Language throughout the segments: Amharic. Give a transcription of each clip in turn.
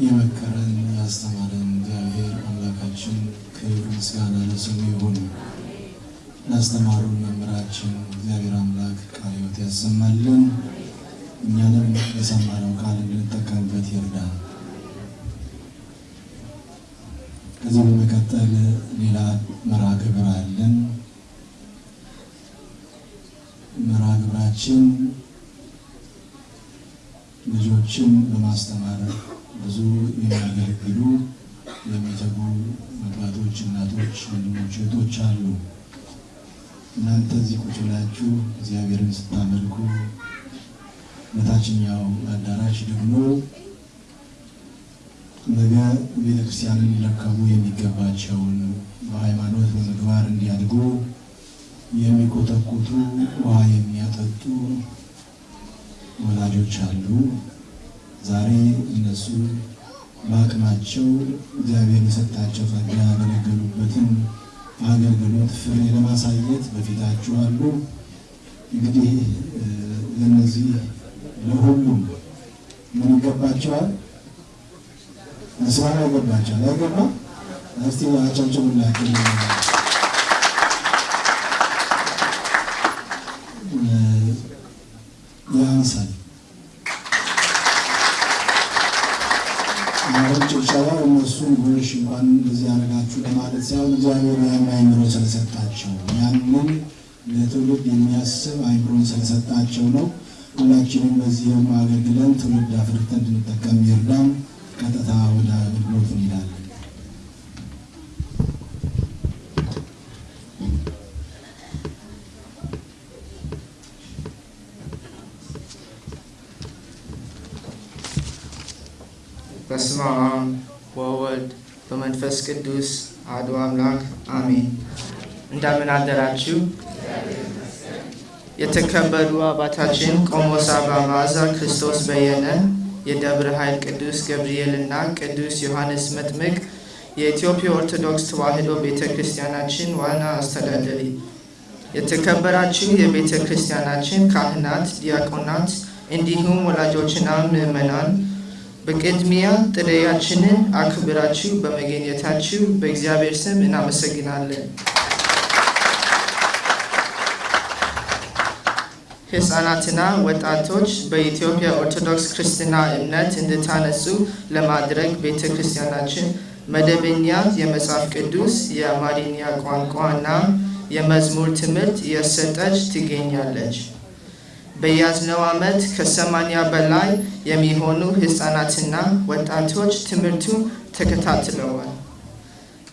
የመከረን ያስተማረን እግዚአብሔር አምላካችን ክብር ምስጋና ለስሙ ይሁን። ላስተማሩን መምህራችን እግዚአብሔር አምላክ ቃለ ሕይወት ያሰማልን፣ እኛንም የሰማነው ቃል እንድንጠቀምበት ይርዳል። ከዚህ በመቀጠል ሌላ መርሃ ግብር አለን። መርሃ ግብራችን ልጆችን በማስተማር ብዙ የሚያገለግሉ የሚተጉ አባቶች፣ እናቶች፣ ወንድሞች፣ እህቶች አሉ። እናንተ እዚህ ቁጭ ብላችሁ እግዚአብሔርን ስታመልኩ በታችኛው አዳራሽ ደግሞ ነገ ቤተክርስቲያንን ሊረከቡ የሚገባቸውን በሃይማኖት በምግባር እንዲያድጉ የሚኮተኩቱ ውሃ የሚያጠጡ ወላጆች አሉ። ዛሬ እነሱ በአቅማቸው እግዚአብሔር የሰጣቸው ጸጋ ያገለገሉበትን አገልግሎት ፍሬ ለማሳየት በፊታችሁ አሉ። እንግዲህ ለእነዚህ ለሁሉም ምን ይገባቸዋል? ምስጋና ይገባቸዋል። አይገባ? እስቲ አጨብጭቡላቸው። ያንሳል አሁን ጭብጨባ እነሱን ጎሽ እንኳን እንደዚህ ሳይሆን እግዚአብሔር ያን አይምሮ ስለሰጣቸው ያንን ለትውልድ የሚያስብ አይምሮን ስለሰጣቸው ነው። ሁላችንም በዚህም አገልግለን ትውልድ አፍርተን እንድንጠቀም ይርዳም። ቀጥታ ወደ አገልግሎት እንሄዳለን። በስመ አብ ወወልድ በመንፈስ ቅዱስ አሐዱ አምላክ አሜን። እንደምን አደራችሁ? የተከበሩ አባታችን ቆሞስ አባ መዓዛ ክርስቶስ በየነ የደብረ ኃይል ቅዱስ ገብርኤል እና ቅዱስ ዮሐንስ መጥምቅ የኢትዮጵያ ኦርቶዶክስ ተዋሕዶ ቤተ ክርስቲያናችን ዋና አስተዳዳሪ፣ የተከበራችሁ የቤተ ክርስቲያናችን ካህናት፣ ዲያቆናት እንዲሁም ወላጆችና ምዕመናን በቅድሚያ ጥሪያችንን አክብራችሁ በመገኘታችሁ በእግዚአብሔር ስም እናመሰግናለን። ሕፃናትና ወጣቶች በኢትዮጵያ ኦርቶዶክስ ክርስትና እምነት እንድታነጹ ለማድረግ ቤተ ክርስቲያናችን መደበኛ የመጽሐፍ ቅዱስ የአማርኛ ቋንቋ እና የመዝሙር ትምህርት እየሰጠች ትገኛለች። በያዝነው ዓመት ከሰማንያ በላይ የሚሆኑ ሕፃናትና ወጣቶች ትምህርቱ ተከታትለዋል።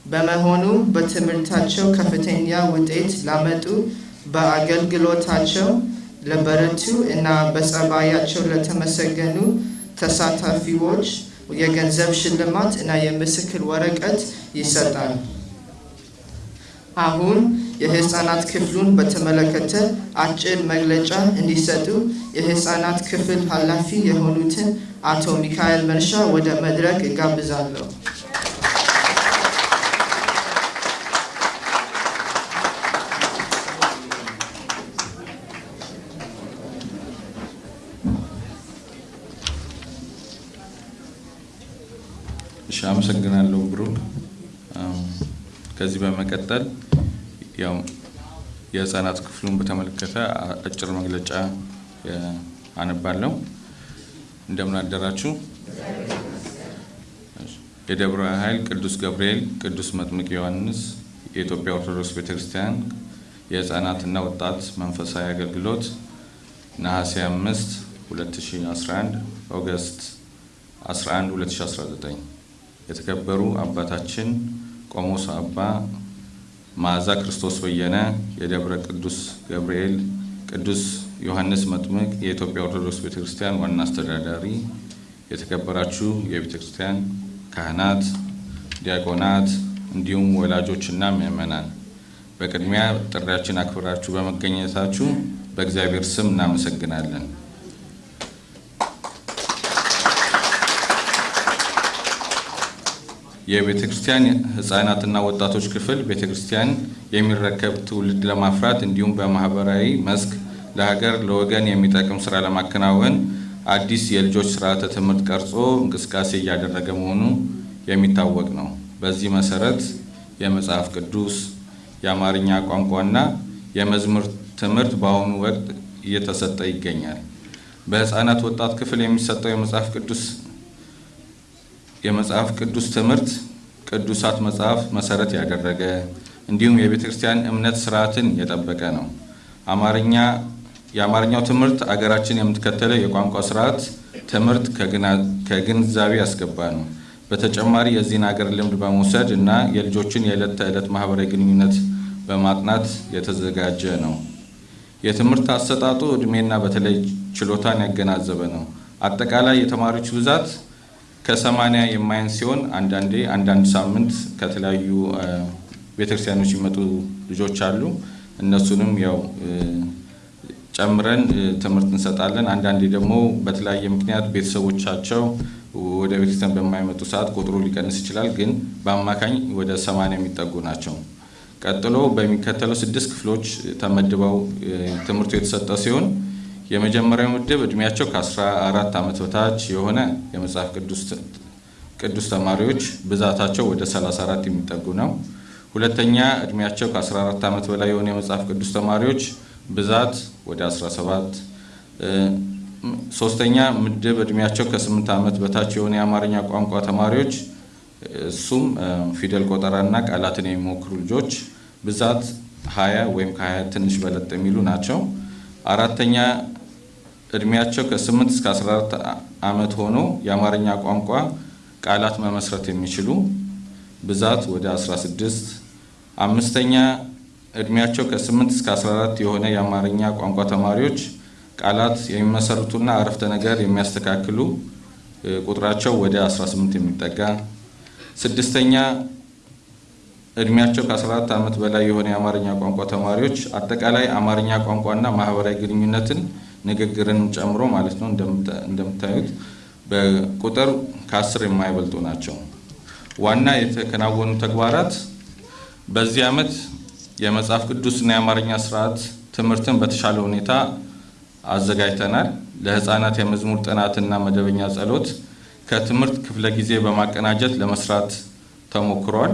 በመሆኑ በትምህርታቸው ከፍተኛ ውጤት ላመጡ፣ በአገልግሎታቸው ለበረቱ እና በጸባያቸው ለተመሰገኑ ተሳታፊዎች የገንዘብ ሽልማት እና የምስክር ወረቀት ይሰጣል። አሁን የህፃናት ክፍሉን በተመለከተ አጭር መግለጫ እንዲሰጡ የህፃናት ክፍል ኃላፊ የሆኑትን አቶ ሚካኤል መንሻ ወደ መድረክ እጋብዛለሁ። አመሰግናለሁ ብሩክ። ከዚህ በመቀጠል ያው የህፃናት ክፍሉን በተመለከተ አጭር መግለጫ አነባለሁ። እንደምን አደራችሁ። የደብረ ኃይል ቅዱስ ገብርኤል ቅዱስ መጥምቅ ዮሐንስ የኢትዮጵያ ኦርቶዶክስ ቤተክርስቲያን የህፃናትና ወጣት መንፈሳዊ አገልግሎት ነሐሴ 5 2011 August 11 2019 የተከበሩ አባታችን ቆሞስ አባ መዓዛ ክርስቶስ በየነ የደብረ ቅዱስ ገብርኤል ቅዱስ ዮሐንስ መጥምቅ የኢትዮጵያ ኦርቶዶክስ ቤተክርስቲያን ዋና አስተዳዳሪ፣ የተከበራችሁ የቤተክርስቲያን ካህናት፣ ዲያቆናት እንዲሁም ወላጆችና ምዕመናን በቅድሚያ ጥሪያችን አክብራችሁ በመገኘታችሁ በእግዚአብሔር ስም እናመሰግናለን። የቤተ ክርስቲያን ህጻናትና ወጣቶች ክፍል ቤተ ክርስቲያን የሚረከብ ትውልድ ለማፍራት እንዲሁም በማህበራዊ መስክ ለሀገር ለወገን የሚጠቅም ስራ ለማከናወን አዲስ የልጆች ስርዓተ ትምህርት ቀርጾ እንቅስቃሴ እያደረገ መሆኑ የሚታወቅ ነው። በዚህ መሰረት የመጽሐፍ ቅዱስ፣ የአማርኛ ቋንቋና የመዝሙር ትምህርት በአሁኑ ወቅት እየተሰጠ ይገኛል። በህፃናት ወጣት ክፍል የሚሰጠው የመጽሐፍ ቅዱስ የመጽሐፍ ቅዱስ ትምህርት ቅዱሳት መጽሐፍ መሰረት ያደረገ እንዲሁም የቤተ ክርስቲያን እምነት ስርዓትን የጠበቀ ነው። አማርኛ የአማርኛው ትምህርት አገራችን የምትከተለው የቋንቋ ስርዓት ትምህርት ከግንዛቤ ያስገባ ነው። በተጨማሪ የዚህን ሀገር ልምድ በመውሰድ እና የልጆችን የዕለት ተዕለት ማህበራዊ ግንኙነት በማጥናት የተዘጋጀ ነው። የትምህርት አሰጣጡ እድሜና በተለይ ችሎታን ያገናዘበ ነው። አጠቃላይ የተማሪዎች ብዛት ከሰማንያ የማያንስ ሲሆን አንዳንዴ አንዳንድ ሳምንት ከተለያዩ ቤተክርስቲያኖች የሚመጡ ልጆች አሉ። እነሱንም ያው ጨምረን ትምህርት እንሰጣለን። አንዳንዴ ደግሞ በተለያየ ምክንያት ቤተሰቦቻቸው ወደ ቤተክርስቲያን በማይመጡ ሰዓት ቁጥሩ ሊቀንስ ይችላል። ግን በአማካኝ ወደ ሰማንያ የሚጠጉ ናቸው። ቀጥሎ በሚከተለው ስድስት ክፍሎች ተመድበው ትምህርቱ የተሰጠ ሲሆን የመጀመሪያው ምድብ እድሜያቸው ከ14 ዓመት በታች የሆነ የመጽሐፍ ቅዱስ ተማሪዎች ብዛታቸው ወደ 34 የሚጠጉ ነው። ሁለተኛ እድሜያቸው ከ14 ዓመት በላይ የሆነ የመጽሐፍ ቅዱስ ተማሪዎች ብዛት ወደ 17። ሶስተኛ ምድብ እድሜያቸው ከ8 ዓመት በታች የሆነ የአማርኛ ቋንቋ ተማሪዎች እሱም ፊደል ቆጠራና ቃላትን የሚሞክሩ ልጆች ብዛት 20 ወይም ከ20 ትንሽ በለጥ የሚሉ ናቸው። አራተኛ እድሜያቸው ከ8 እስከ 14 ዓመት ሆኖ የአማርኛ ቋንቋ ቃላት መመስረት የሚችሉ ብዛት ወደ 16። አምስተኛ እድሜያቸው ከ8 እስከ 14 የሆነ የአማርኛ ቋንቋ ተማሪዎች ቃላት የሚመሰርቱና አረፍተ ነገር የሚያስተካክሉ ቁጥራቸው ወደ 18 የሚጠጋ። ስድስተኛ እድሜያቸው ከ14 ዓመት በላይ የሆነ የአማርኛ ቋንቋ ተማሪዎች አጠቃላይ አማርኛ ቋንቋና ማህበራዊ ግንኙነትን ንግግርን ጨምሮ ማለት ነው እንደምታዩት በቁጥር ከአስር የማይበልጡ ናቸው። ዋና የተከናወኑ ተግባራት በዚህ ዓመት የመጽሐፍ ቅዱስና የአማርኛ ስርዓት ትምህርትን በተሻለ ሁኔታ አዘጋጅተናል። ለህፃናት የመዝሙር ጥናትና መደበኛ ጸሎት ከትምህርት ክፍለ ጊዜ በማቀናጀት ለመስራት ተሞክሯል።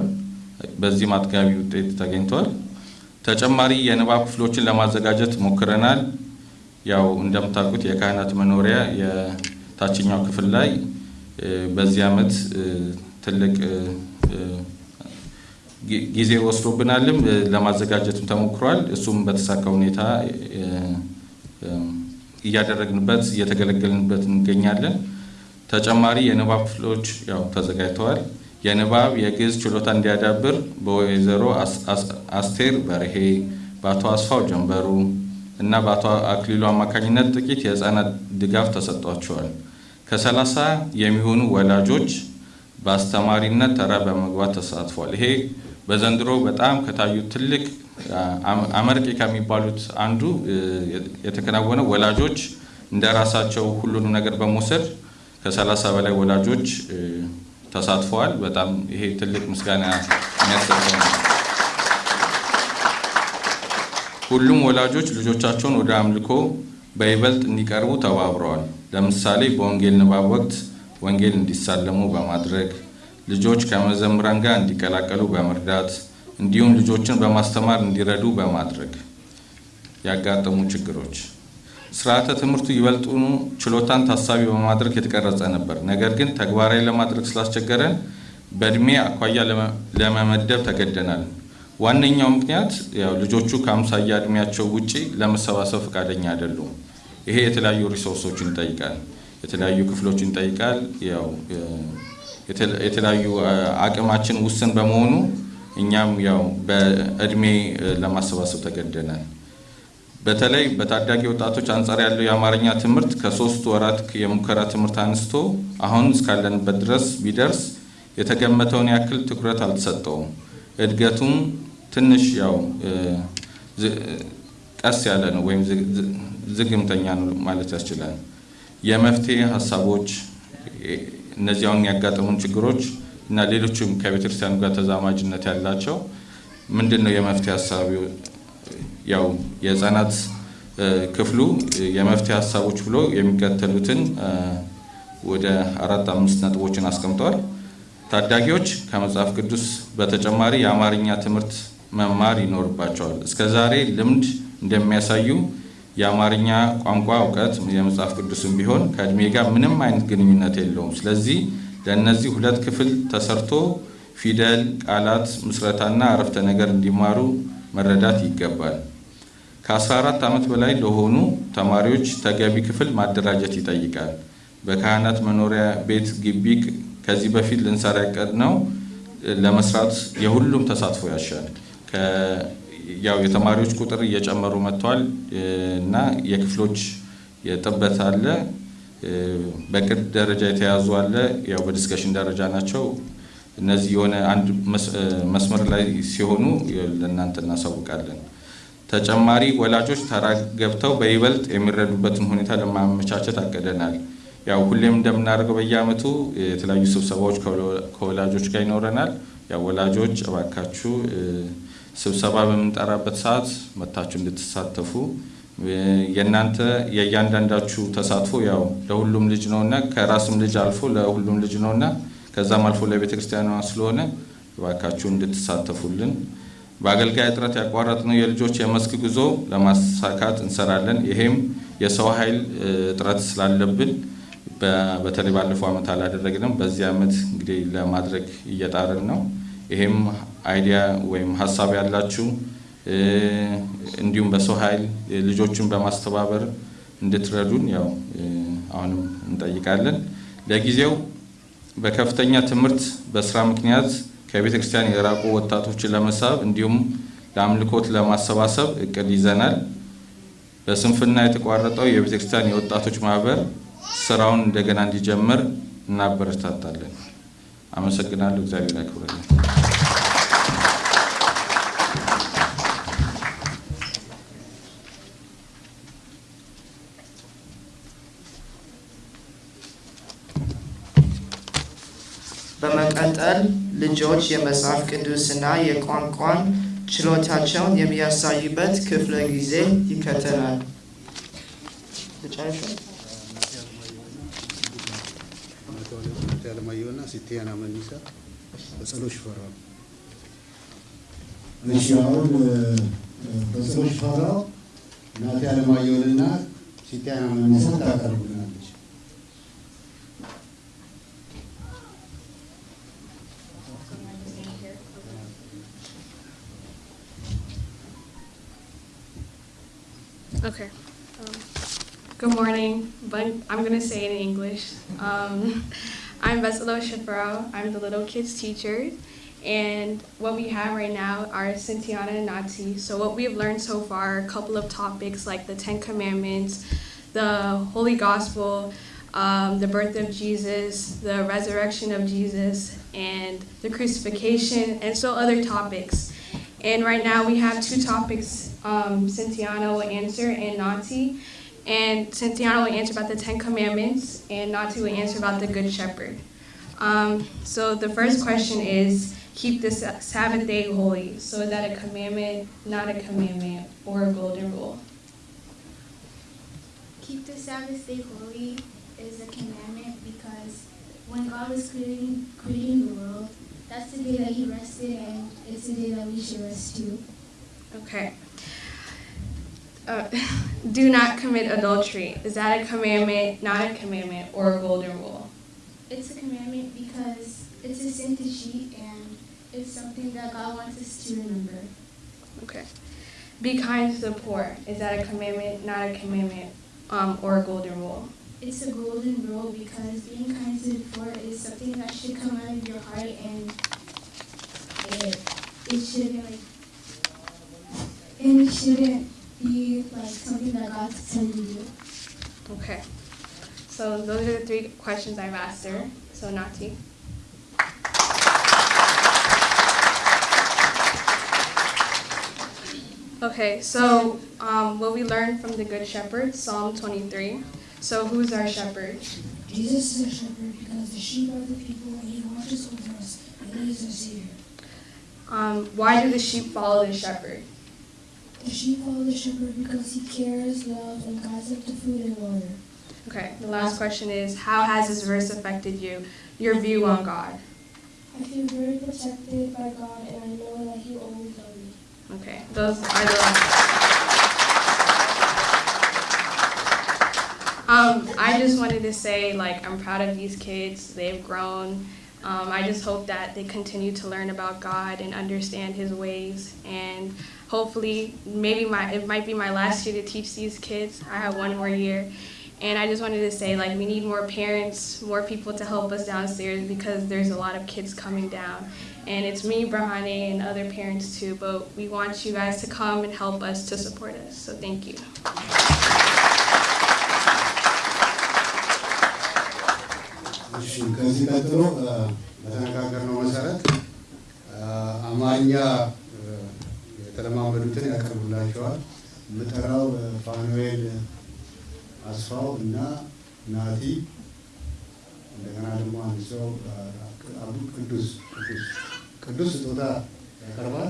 በዚህም አጥጋቢ ውጤት ተገኝቷል። ተጨማሪ የንባብ ክፍሎችን ለማዘጋጀት ሞክረናል። ያው እንደምታውቁት የካህናት መኖሪያ የታችኛው ክፍል ላይ በዚህ ዓመት ትልቅ ጊዜ ወስዶብናልም ለማዘጋጀትም ተሞክሯል። እሱም በተሳካ ሁኔታ እያደረግንበት እየተገለገልንበት እንገኛለን። ተጨማሪ የንባብ ክፍሎች ያው ተዘጋጅተዋል። የንባብ የግዕዝ ችሎታ እንዲያዳብር በወይዘሮ አስቴር በርሄ፣ በአቶ አስፋው ጀንበሩ እና በአቶ አክሊሉ አማካኝነት ጥቂት የህፃናት ድጋፍ ተሰጥቷቸዋል። ከሰላሳ የሚሆኑ ወላጆች በአስተማሪነት ተራ በመግባት ተሳትፏል። ይሄ በዘንድሮ በጣም ከታዩ ትልቅ አመርቂ ከሚባሉት አንዱ የተከናወነው ወላጆች እንደ ራሳቸው ሁሉንም ነገር በመውሰድ ከሰላሳ በላይ ወላጆች ተሳትፈዋል። በጣም ይሄ ትልቅ ምስጋና የሚያሰጠው ነው። ሁሉም ወላጆች ልጆቻቸውን ወደ አምልኮ በይበልጥ እንዲቀርቡ ተባብረዋል። ለምሳሌ በወንጌል ንባብ ወቅት ወንጌል እንዲሳለሙ በማድረግ ልጆች ከመዘምራን ጋር እንዲቀላቀሉ በመርዳት እንዲሁም ልጆችን በማስተማር እንዲረዱ በማድረግ ያጋጠሙ ችግሮች ስርዓተ ትምህርቱ ይበልጡኑ ችሎታን ታሳቢ በማድረግ የተቀረጸ ነበር። ነገር ግን ተግባራዊ ለማድረግ ስላስቸገረን በእድሜ አኳያ ለመመደብ ተገደናል። ዋነኛው ምክንያት ያው ልጆቹ ከአምሳያ እድሜያቸው ውጪ ለመሰባሰብ ፈቃደኛ አይደሉም። ይሄ የተለያዩ ሪሶርሶችን ይጠይቃል፣ የተለያዩ ክፍሎችን ይጠይቃል። ያው የተለያዩ አቅማችን ውስን በመሆኑ እኛም ያው በእድሜ ለማሰባሰብ ተገደናል። በተለይ በታዳጊ ወጣቶች አንጻር ያለው የአማርኛ ትምህርት ከሶስት ወራት የሙከራ ትምህርት አንስቶ አሁን እስካለንበት ድረስ ቢደርስ የተገመተውን ያክል ትኩረት አልተሰጠውም። እድገቱም ትንሽ ያው ቀስ ያለ ነው ወይም ዝግምተኛ ነው ማለት ያስችላል። የመፍትሄ ሀሳቦች እነዚህ አሁን ያጋጠሙን ችግሮች እና ሌሎችም ከቤተክርስቲያኑ ጋር ተዛማጅነት ያላቸው ምንድን ነው የመፍትሄ ሀሳብ ያው የህፃናት ክፍሉ የመፍትሄ ሀሳቦች ብሎ የሚከተሉትን ወደ አራት አምስት ነጥቦችን አስቀምጠዋል። ታዳጊዎች ከመጽሐፍ ቅዱስ በተጨማሪ የአማርኛ ትምህርት መማር ይኖርባቸዋል። እስከ ዛሬ ልምድ እንደሚያሳዩ የአማርኛ ቋንቋ እውቀት የመጽሐፍ ቅዱስም ቢሆን ከእድሜ ጋር ምንም አይነት ግንኙነት የለውም። ስለዚህ ለእነዚህ ሁለት ክፍል ተሰርቶ ፊደል፣ ቃላት ምስረታና አረፍተ ነገር እንዲማሩ መረዳት ይገባል። ከ14 ዓመት በላይ ለሆኑ ተማሪዎች ተገቢ ክፍል ማደራጀት ይጠይቃል። በካህናት መኖሪያ ቤት ግቢ ከዚህ በፊት ልንሰራ ያቀድነው ለመስራት የሁሉም ተሳትፎ ያሻል። ያው የተማሪዎች ቁጥር እየጨመሩ መጥተዋል እና የክፍሎች የጥበት አለ። በቅድ ደረጃ የተያዙ አለ። ያው በዲስከሽን ደረጃ ናቸው። እነዚህ የሆነ አንድ መስመር ላይ ሲሆኑ ለእናንተ እናሳውቃለን። ተጨማሪ ወላጆች ተራ ገብተው በይበልጥ የሚረዱበትን ሁኔታ ለማመቻቸት አቅደናል። ያው ሁሌም እንደምናደርገው በየዓመቱ የተለያዩ ስብሰባዎች ከወላጆች ጋር ይኖረናል። ያው ወላጆች እባካችሁ ስብሰባ በምንጠራበት ሰዓት መታችሁ እንድትሳተፉ የእናንተ የእያንዳንዳችሁ ተሳትፎ ያው ለሁሉም ልጅ ነውና ከራስም ልጅ አልፎ ለሁሉም ልጅ ነውና ከዛም አልፎ ለቤተ ክርስቲያኗ ስለሆነ እባካችሁ እንድትሳተፉልን። በአገልጋይ እጥረት ያቋረጥነው የልጆች የመስክ ጉዞ ለማሳካት እንሰራለን። ይሄም የሰው ኃይል እጥረት ስላለብን በተለይ ባለፈው ዓመት አላደረግንም። በዚህ ዓመት እንግዲህ ለማድረግ እየጣርን ነው። ይሄም idea ወይም ሀሳብ ያላችሁ እንዲሁም በሰው ኃይል ልጆቹን በማስተባበር እንድትረዱን ያው አሁንም እንጠይቃለን። ለጊዜው በከፍተኛ ትምህርት በስራ ምክንያት ከቤተ ክርስቲያን የራቁ ወጣቶችን ለመሳብ እንዲሁም ለአምልኮት ለማሰባሰብ እቅድ ይዘናል። በስንፍና የተቋረጠው የቤተ ክርስቲያን የወጣቶች ማህበር ስራውን እንደገና እንዲጀምር እናበረታታለን። አመሰግናለሁ። እግዚአብሔር ያክብረልን። በመቀጠል ልጆች የመጽሐፍ ቅዱስና የቋንቋን ችሎታቸውን የሚያሳዩበት ክፍለ ጊዜ ይከተላል። አለማየሁና ሲቲያና መኒሳ በጸሎት ሽፈራው እሺ አሁን በጸሎት ሽፈራው እናቴ አለማየሁንና ሲቲያና መኒሳ ታቀርብልናለች። Okay. Um, good morning, but I'm going to say it in English. Um, I'm Beselo Shafaro. I'm the little kids teacher. And what we have right now are Cynthiana and Nati. So what we've learned so far a couple of topics like the Ten Commandments, the Holy Gospel, um, the birth of Jesus, the resurrection of Jesus, and the crucifixion, and so other topics. And right now we have two topics um, will answer and Nati. And Cynthiana will answer about the Ten Commandments, and Nati will answer about the Good Shepherd. Um, so the first question is keep the Sabbath day holy. So is that a commandment, not a commandment, or a golden rule? Keep the Sabbath day holy is a commandment because when God was creating, creating the world, that's the day that He rested, and it's the day that we should rest too. Okay. Uh, do not commit adultery. Is that a commandment, not a commandment, or a golden rule? It's a commandment because it's a sin to cheat, and it's something that God wants us to remember. Okay. Be kind to the poor. Is that a commandment, not a commandment, um, or a golden rule? It's a golden rule because being kind to the poor is something that should come out of your heart, and it, it shouldn't like, and it shouldn't be like something that God's telling you. Okay. So those are the three questions I've asked her. So Nati. Okay, so um, what we learned from the Good Shepherd, Psalm 23. So who's our shepherd? Jesus is our shepherd because the sheep are the people and he watches over us and he is our savior. Um, why do the sheep follow the shepherd? The sheep follow the shepherd because he cares, loves, and guides them to food and water. Okay, the last question is How has this verse affected you, your view on God? I feel very protected by God, and I know that He always loves me. Okay, those are the last. Um, I just wanted to say, like, I'm proud of these kids. They've grown. Um, I just hope that they continue to learn about God and understand His ways. And hopefully, maybe my it might be my last year to teach these kids. I have one more year. And I just wanted to say, like, we need more parents, more people to help us downstairs because there's a lot of kids coming down. And it's me, Brahane, and other parents too, but we want you guys to come and help us to support us. So thank you. እሺ ከዚህ ቀጥሎ እ፣ በተነጋገርነው መሰረት እ፣ አማርኛ እ፣ የተለማመዱትን ያቀርቡላቸዋል። የምጠራው ፋኑኤል አስፋው እና ናቲ እንደገና ደግሞ አንድ ሰው አቡ ቅዱስ ቅዱስ ስጦታ ያቀርባል።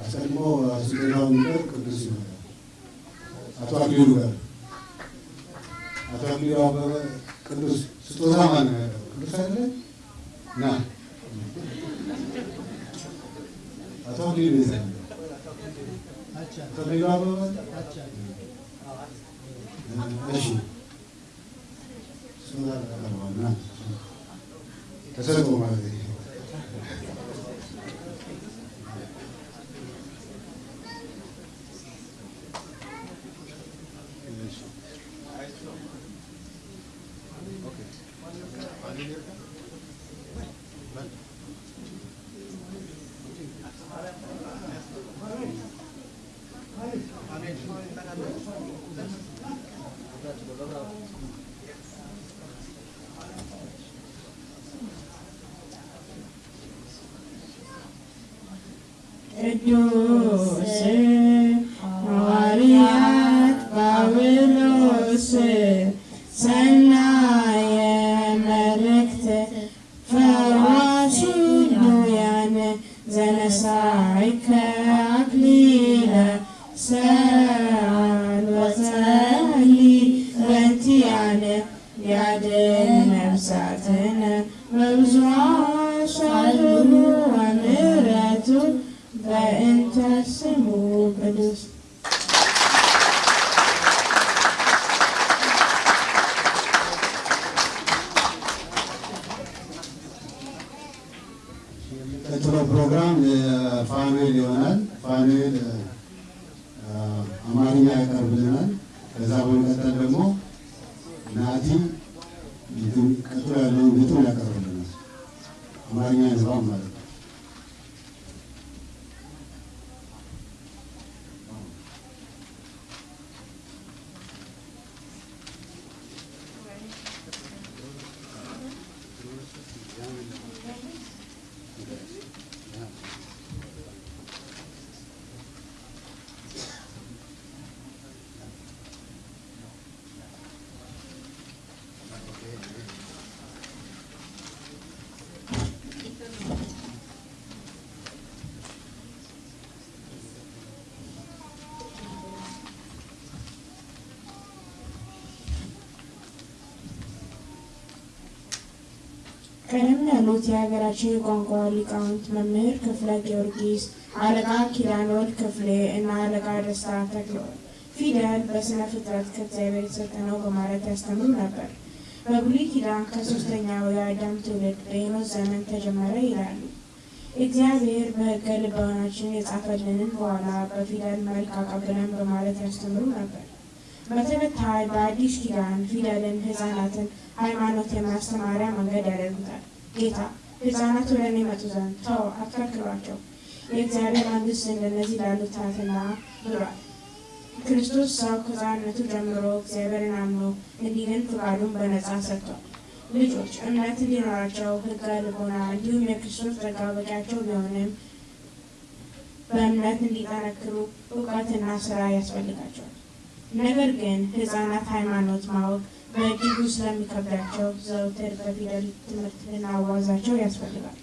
አስቀድሞ ስጦታው የሚቀርብ ቅዱስ ይመጣል። አቶ አክሊሉ ጋር አቶ አክሊሉ አበበ ቅዱስ ስጦታ ማን ነው? ቅዱስ አይደለ? ና አቶ አክሊሉ የት ነው? አቶ አክሊሉ አበበ እሺ ስጦታ ያቀርባል። ና ተሰጥኦ ማለት ቀደም ያሉት የሀገራችን የቋንቋ ሊቃውንት መምህር ክፍለ ጊዮርጊስ፣ አለቃ ኪዳነወልድ ክፍሌ እና አለቃ ደስታ ተክለወልድ ፊደል በስነ ፍጥረት ከእግዚአብሔር የተሰጠ ነው በማለት ያስተምሩ ነበር። በብሉይ ኪዳን ከሶስተኛው የአዳም ትውልድ በሄኖስ ዘመን ተጀመረ ይላሉ። እግዚአብሔር በሕገ ልቦናችን የጻፈልንን በኋላ በፊደል መልክ አቀብለን በማለት ያስተምሩ ነበር። በተከታይ በአዲስ ኪዳን ፊደልን ሕፃናትን ሃይማኖት የማስተማሪያ መንገድ ያደርጉታል። ጌታ ሕፃናት ወደ እኔ መጡ ዘንድ ተው አትከልክሏቸው፣ የእግዚአብሔር መንግሥት እንደነዚህ ላሉት ናትና ብሏል። ክርስቶስ ሰው ከሕፃንነቱ ጀምሮ እግዚአብሔርን አምኖ እንዲድን ፍቃዱን በነጻ ሰጥቷል። ልጆች እምነት እንዲኖራቸው ሕገ ልቦና እንዲሁም የክርስቶስ ጸጋ በቂያቸው ቢሆንም በእምነት እንዲጠነክሩ እውቀትና ስራ ያስፈልጋቸዋል። ነገር ግን ሕፃናት ሃይማኖት ማወቅ በእጅጉ ስለሚከብዳቸው ዘውትር በፊደል ትምህርት ልናዋዛቸው ያስፈልጋል።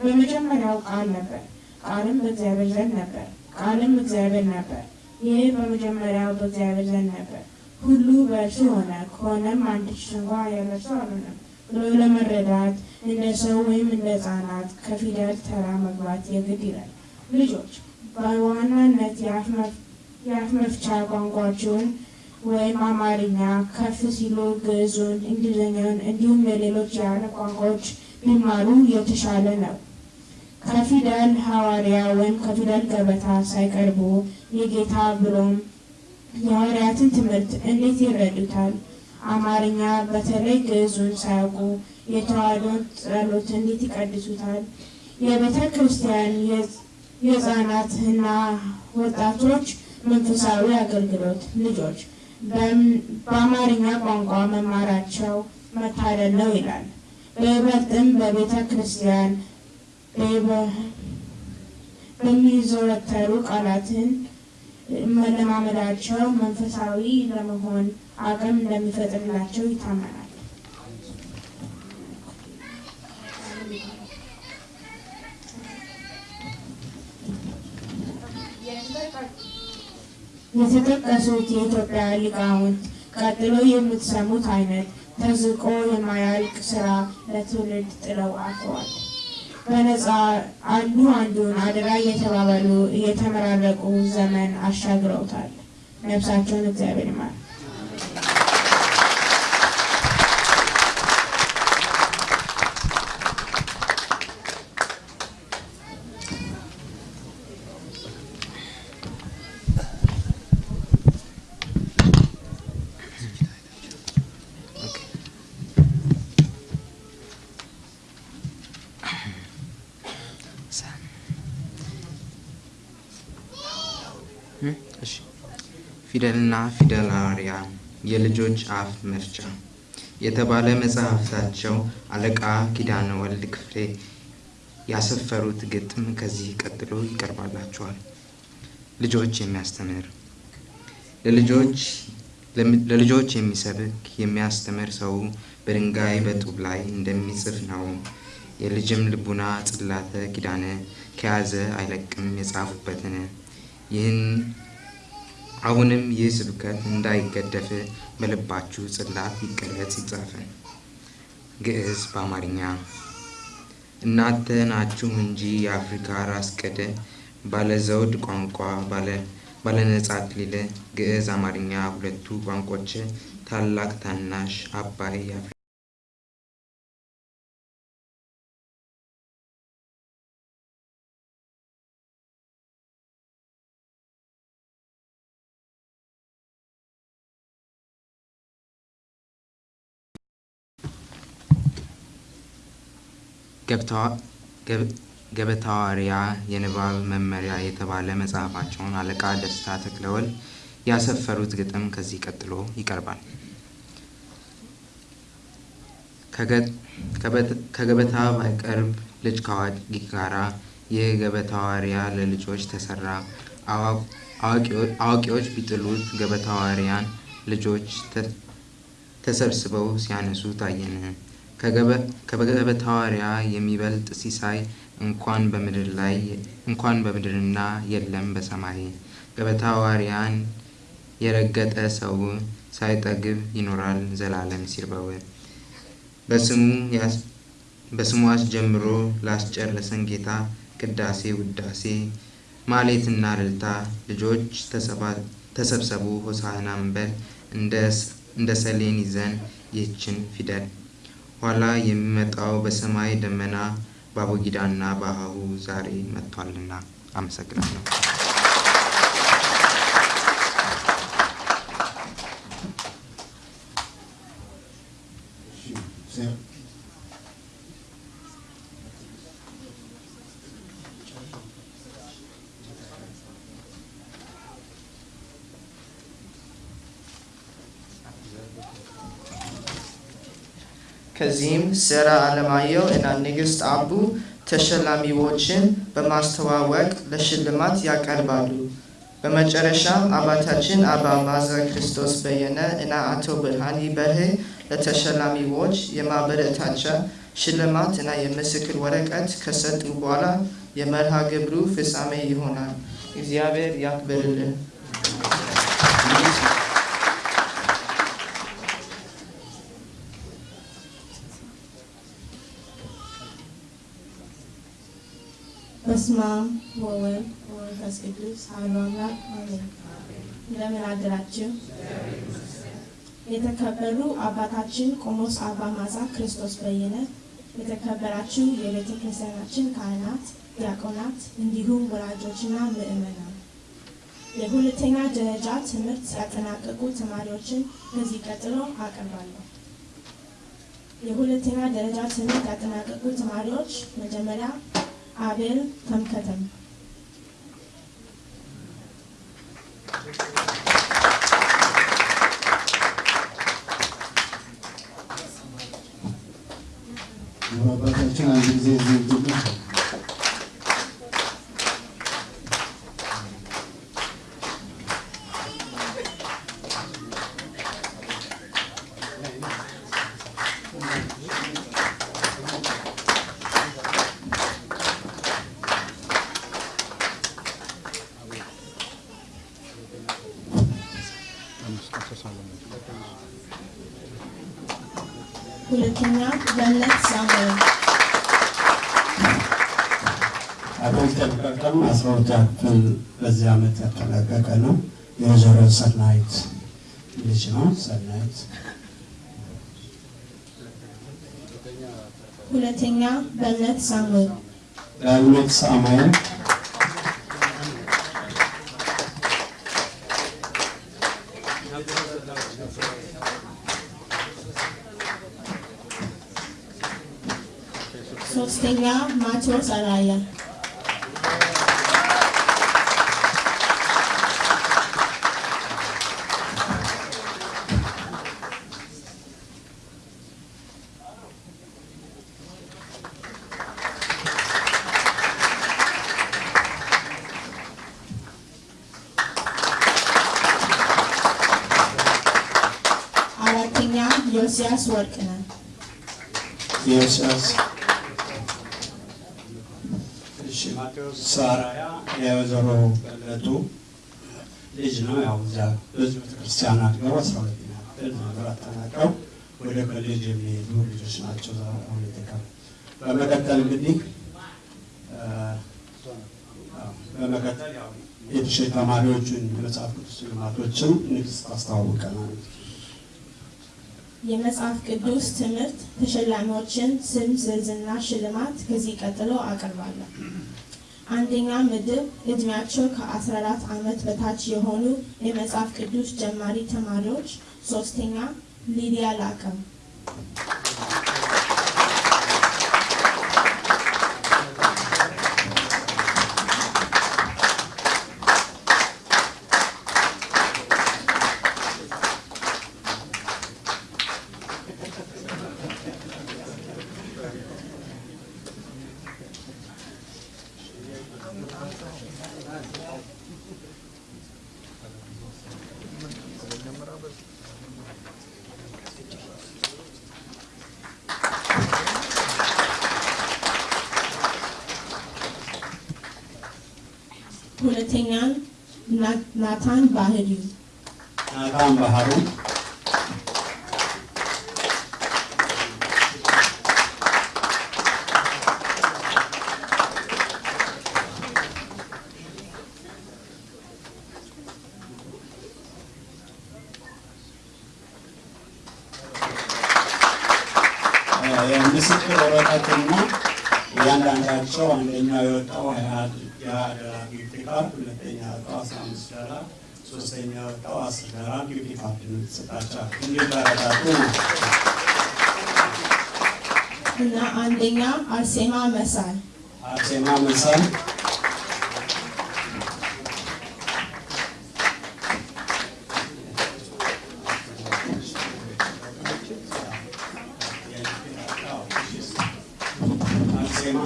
በመጀመሪያው ቃል ነበር፣ ቃልም በእግዚአብሔር ዘንድ ነበር፣ ቃልም እግዚአብሔር ነበር። ይህ በመጀመሪያው በእግዚአብሔር ዘንድ ነበር። ሁሉ በእርሱ ሆነ፣ ከሆነም አንድች እንኳ ያለ አልሆነም ብሎ ለመረዳት እንደ ሰው ወይም እንደ ሕፃናት ከፊደል ተራ መግባት የግድ ይላል። ልጆች በዋናነት የአፍ መፍቻ ቋንቋችሁን ወይም አማርኛ ከፍ ሲሉ ግዕዙን፣ እንግሊዝኛውን እንዲሁም የሌሎች የዓለም ቋንቋዎች ቢማሩ የተሻለ ነው። ከፊደል ሐዋርያ ወይም ከፊደል ገበታ ሳይቀርቡ የጌታ ብሎም የሐዋርያትን ትምህርት እንዴት ይረዱታል? አማርኛ በተለይ ግዕዙን ሳያውቁ የተዋሕዶን ጸሎት እንዴት ይቀድሱታል? የቤተ ክርስቲያን የሕፃናትና ወጣቶች መንፈሳዊ አገልግሎት ልጆች በአማርኛ ቋንቋ መማራቸው መታደል ነው ይላል። በይበልጥም በቤተ ክርስቲያን በሚዘወተሩ ቃላትን መለማመዳቸው መንፈሳዊ ለመሆን አቅም እንደሚፈጥርላቸው ይታመናል። የተጠቀሱት የኢትዮጵያ ሊቃውንት ቀጥሎ የምትሰሙት አይነት ተዝቆ የማያልቅ ስራ ለትውልድ ጥለው አልፈዋል። በነፃ አንዱ አንዱን አደራ እየተባባሉ እየተመራረቁ ዘመን አሻግረውታል። ነፍሳቸውን እግዚአብሔር ይማር። ፊደልና ፊደላውያ የልጆች አፍ መፍቻ የተባለ መጽሐፍታቸው አለቃ ኪዳነ ወልድ ክፍሌ ያሰፈሩት ግጥም ከዚህ ቀጥሎ ይቀርባላችኋል። ልጆች የሚያስተምር ለልጆች የሚሰብክ የሚያስተምር ሰው በድንጋይ በጡብ ላይ እንደሚጽፍ ነው። የልጅም ልቡና ጽላተ ኪዳነ ከያዘ አይለቅም የጻፉበትን ይህን አሁንም ይህ ስብከት እንዳይገደፍ በልባችሁ ጽላት ይቀረጽ ይጻፍ። ግዕዝ በአማርኛ እናንተ ናችሁ እንጂ የአፍሪካ ራስ ቅድ ባለዘውድ ቋንቋ ባለነጻ አክሊል ግዕዝ አማርኛ ሁለቱ ቋንቋዎች ታላቅ ታናሽ አባይ ገበታዋሪያ የንባብ መመሪያ የተባለ መጽሐፋቸውን አለቃ ደስታ ተክለወልድ ያሰፈሩት ግጥም ከዚህ ቀጥሎ ይቀርባል። ከገበታ ባይቀርብ ልጅ ከአዋቂ ጋራ ይህ ገበታዋሪያ ለልጆች ተሰራ። አዋቂዎች ቢጥሉት ገበታዋሪያን ልጆች ተሰብስበው ሲያነሱ ታየን። ከገበታዋሪያ የሚበልጥ ሲሳይ እንኳን በምድር ላይ እንኳን በምድርና የለም በሰማይ። ገበታዋሪያን የረገጠ ሰው ሳይጠግብ ይኖራል ዘላለም ሲርበው። በስሙ አስጀምሮ ላስጨረሰን ጌታ ቅዳሴ ውዳሴ ማሌትና እልልታ ልጆች ተሰብሰቡ ሆሳዕና እንበል እንደ ሰሌን ይዘን ይህችን ፊደል ኋላ የሚመጣው በሰማይ ደመና በአቦጊዳና በአሃሁ ዛሬ መጥቷልና። አመሰግናለሁ። ከዚህም ሰራ አለማየሁ እና ንግስት አቡ ተሸላሚዎችን በማስተዋወቅ ለሽልማት ያቀርባሉ። በመጨረሻም አባታችን አባ ማዘ ክርስቶስ በየነ እና አቶ ብርሃኒ በርሄ ለተሸላሚዎች የማበረታቻ ሽልማት እና የምስክር ወረቀት ከሰጡ በኋላ የመርሃ ግብሩ ፍጻሜ ይሆናል። እግዚአብሔር ያክብርልን። በስመ አብ ወወልድ ወመንፈስ ቅዱስ አሐዱ አምላክ አሜን። እንደምን አደራችሁ? የተከበሩ አባታችን ቆሞስ አባ ማዛ ክርስቶስ በየነ፣ የተከበራችሁ የቤተ ክርስቲያናችን ካህናት፣ ዲያቆናት እንዲሁም ወላጆችና ምእመናን የሁለተኛ ደረጃ ትምህርት ያጠናቀቁ ተማሪዎችን ከዚህ ቀጥሎ አቀርባለሁ። የሁለተኛ ደረጃ ትምህርት ያጠናቀቁ ተማሪዎች መጀመሪያ አቤል ተምከተም፣ አባታችን አንድ ጊዜ ሳሙኤል፣ አቤል ተምከተም አስራ ሁለተኛ ክፍል በዚህ ዓመት ያጠናቀቀ ነው። የወይዘሮ ሰናይት ልጅ ነው። ሰናይት ሁለተኛ በነት ሳሙኤል፣ ዳግሜት ሳሙኤል ሶስተኛ ማቴዎስ አራያ፣ አራተኛ ዮስያስ ወርቅነህ፣ ኢዮስያስ እሺ ማቴዎስ ሳራያ የወይዘሮ በለጡ ልጅ እዚያ ብዙ ቤተክርስቲያን አድገው አስራ ሁለተኛ ክፍል ነበር አጠናቀው ወደ ኮሌጅ የሚሄዱ ልጆች ናቸው። ዛ አሁን የተቀሩ በመቀጠል እንግዲህ በመቀጠል የትሽት ተማሪዎቹን የመጽሐፍ ቅዱስ ልማቶችን ንግስት ታስተዋውቀናል። የመጽሐፍ ቅዱስ ትምህርት ተሸላሚዎችን ስም ዝርዝርና ሽልማት ከዚህ ቀጥሎ አቀርባለሁ። አንደኛ ምድብ እድሜያቸው ከ14 ዓመት በታች የሆኑ የመጽሐፍ ቅዱስ ጀማሪ ተማሪዎች፣ ሶስተኛ ሊዲያ ላቀም፣ ሁለተኛ ና- ናታን ባህሪው፣ ናታን ባህሩ የምስክር ወረቀትና እያንዳንዳቸው አንደኛው የወጣው የሀያ gift card፣ ሁለተኛ የወጣው አስራ አምስት ዶላር፣ ሶስተኛ የወጣው አስር ዶላር gift card ነው የተሰጣቸው። እንዲበረታቱ ነው። እና አንደኛ አርሴማ መሳይ፣ አርሴማ መሳይ አርሴማ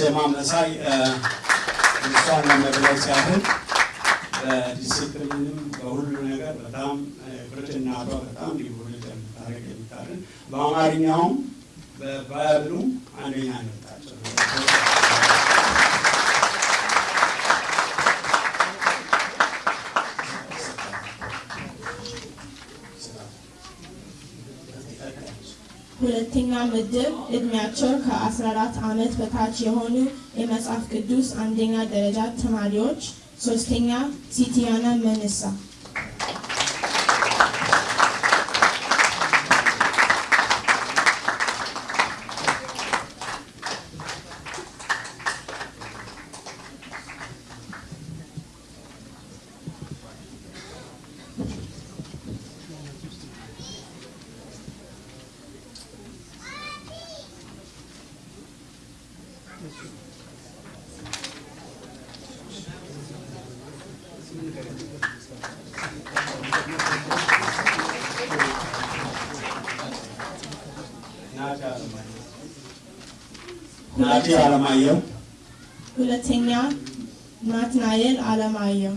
አርሴማ መሳይ እሷን ለመግለጽ ያህል በዲሲፕሊንም በሁሉ ነገር በጣም ብርትናቷ በጣም ሊጎልት የምታደርግ የምታደርግ በአማርኛውም በባይብሉ አንደኛ ነጣቸው። ሁለተኛ ምድብ እድሜያቸው ከ14 ዓመት በታች የሆኑ የመጽሐፍ ቅዱስ አንደኛ ደረጃ ተማሪዎች። ሶስተኛ ሲቲያና መንሳ። ናቲ አለማየሁ ሁለተኛ ናትናኤል አለማየሁ።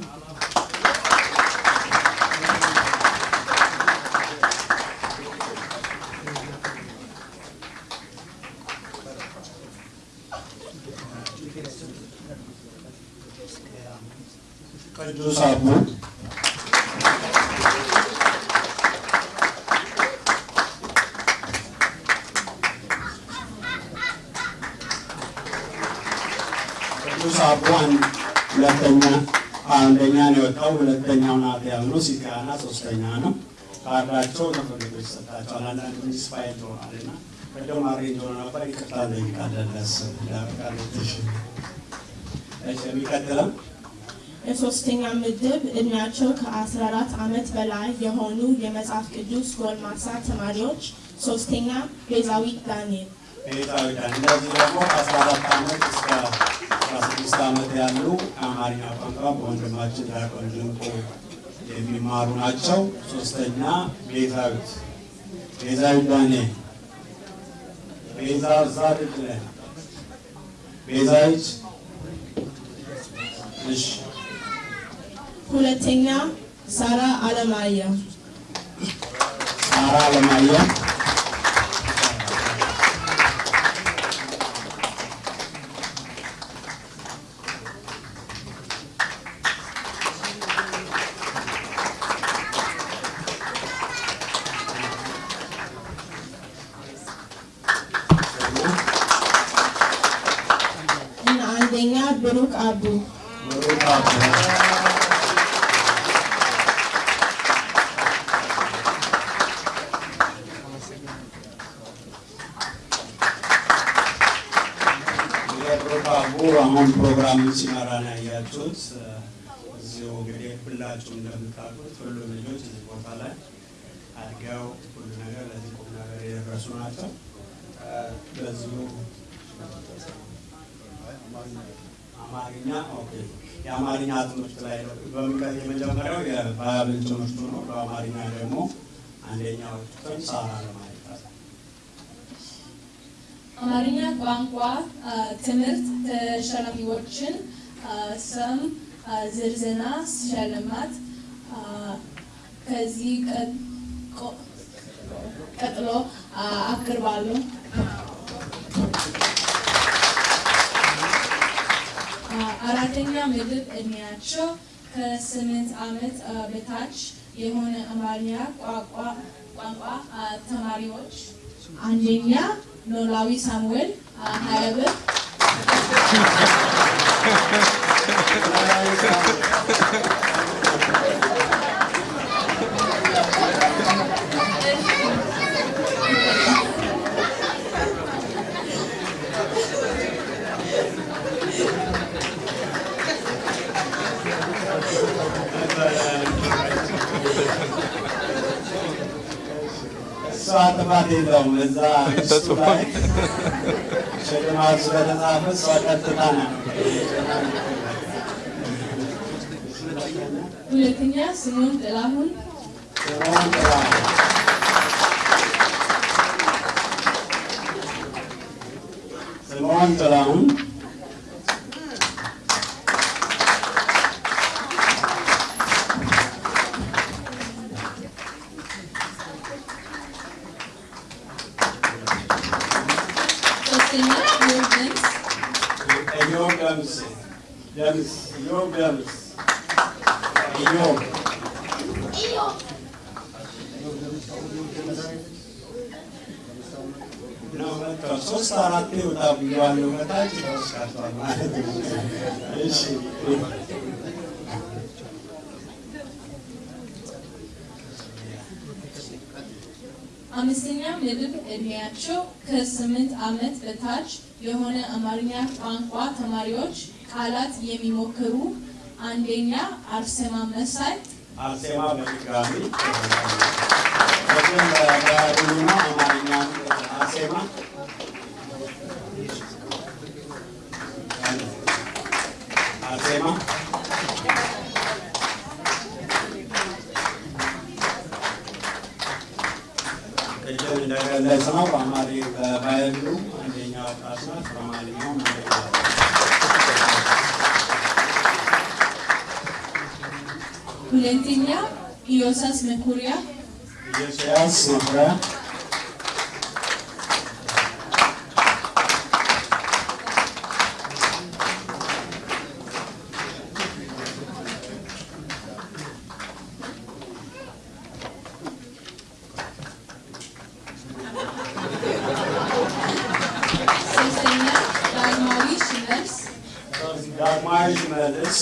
ቅዱስ አቡ ቅዱስ አቡ አንድ ሁለተኛ አንደኛ ነው የወጣው። ሁለተኛው ናት ያልነው ሲቲያና ሶስተኛ ነው። ካርዳቸው ለፍርድ ቤት ይሰጣቸዋል። አንዳንድ ሚስ ፋይል ትሆናል እና ቅድም አሬንጅ ሆኖ ነበር። ይቅርታ እንጠይቃለን። ለስ የሚቀጥለው የሶስተኛ ምድብ እድሜያቸው ከ14 ዓመት በላይ የሆኑ የመጽሐፍ ቅዱስ ጎልማሳ ተማሪዎች። ሶስተኛ ቤዛዊት ዳንኤል። ቤዛዊ ዳን እነዚህ ደግሞ ከአስራ አራት ዓመት እስከ አስራ ስድስት ዓመት ያሉ አማርኛ ቋንቋ በወንድማችን ድንቁ የሚማሩ ናቸው። ሶስተኛ ቤዛዊት ቤዛዊት ዳንኤል ቤዛ እዛ ድል ቤዛዊት እሺ ሁለተኛ ሳራ አለማየሁ። ሳራ አለማየሁ የፕሮግራሙ አሁን ፕሮግራም ሲመራ ነው ያያችሁት። እዚሁ እንግዲህ ሁላችሁም እንደምታውቁት ሁሉም ልጆች እዚህ ቦታ ላይ አድገው ሁሉ ነገር ለዚህ ቁም ነገር የደረሱ ናቸው። በዚሁ አማርኛ የአማርኛ ትምህርት ላይ ነው። በሚቀ- የመጀመሪያው የባይብል ትምህርቱ ነው። በአማርኛ ደግሞ አንደኛው ክፍል ሳራ ለማለት አማርኛ ቋንቋ ትምህርት ተሸላሚዎችን ስም አ፣ ዝርዝርና ሽልማት ከዚህ ቀጥሎ አ፣ አራተኛ ምድብ እድሜያቸው ከስምንት ዓመት በታች የሆነ አማርኛ ቋንቋ ቋንቋ ተማሪዎች። አንደኛ ኖላዊ ሳሙኤል ሀያ ብር እሷ የለውም። እዛ እሱ ላይ ሽልማት ስለተጻፈ እሷ ቀጥታ ነው። ሁለተኛ ስምዖን ጥላሁን ስምዖን ጥላሁን ኢዮብ ደምስ ደምስ ኢዮብ ደምስ ኢዮብ ነው መጥተው ሶስት አራት ወጣ ብያዋለሁ። በታች ተወስካቷል ማለት ነው። እሺ አምስተኛ ምድብ ዕድሜያቸው ከስምንት ዓመት በታች የሆነ አማርኛ ቋንቋ ተማሪዎች ቃላት የሚሞክሩ አንደኛ አርሴማ መሳይ። አርሴማ በድጋሚ አርሴማ ቅድም እንደገለጽ ነው በአማሪ በባህሉ አንደኛ ወጣት ናት። በአማርኛውም አንደኛ ሁለተኛ ኢዮሳስ መኩሪያ ኢዮስያስ መኩሪያ ሶስተኛ ዳግማዊ ሽመልስ ዳግማዊ ሽመልስ